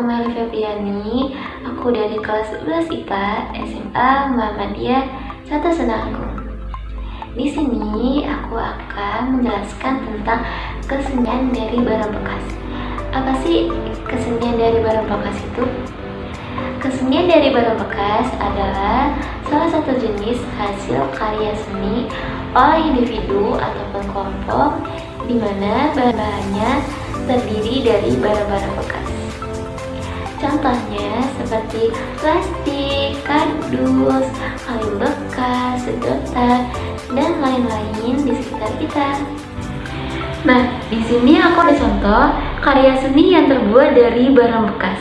aku Meli Febriani, aku dari kelas 11 IPA SMA Muhammadiyah Satu Senanggung. Di sini aku akan menjelaskan tentang kesenian dari barang bekas. Apa sih kesenian dari barang bekas itu? Kesenian dari barang bekas adalah salah satu jenis hasil karya seni oleh individu ataupun kelompok di mana bahan-bahannya terdiri dari barang-barang bekas. Contohnya seperti plastik, kardus, kayu bekas, sedotan, dan lain-lain di sekitar kita. Nah, di sini aku ada contoh karya seni yang terbuat dari barang bekas.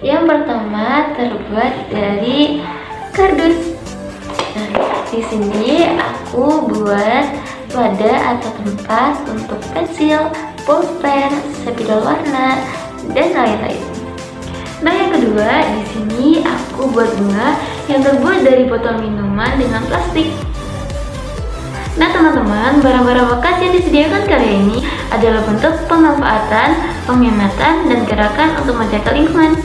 Yang pertama terbuat dari kardus. Nah, di sini aku buat wadah atau tempat untuk pensil, pulpen, spidol warna, dan lain-lain. Nah, yang kedua, di sini aku buat bunga yang terbuat dari botol minuman dengan plastik. Nah, teman-teman, barang-barang bekas yang disediakan karya ini adalah bentuk pemanfaatan, penghematan, dan gerakan untuk menjaga lingkungan.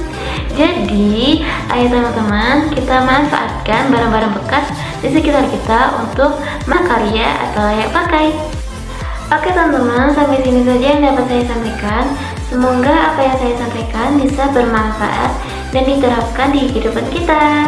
Jadi, ayo teman-teman, kita manfaatkan barang-barang bekas di sekitar kita untuk makarya atau layak pakai. Oke teman-teman, sampai sini saja yang dapat saya sampaikan. Semoga apa yang saya sampaikan bisa bermanfaat dan diterapkan di kehidupan kita.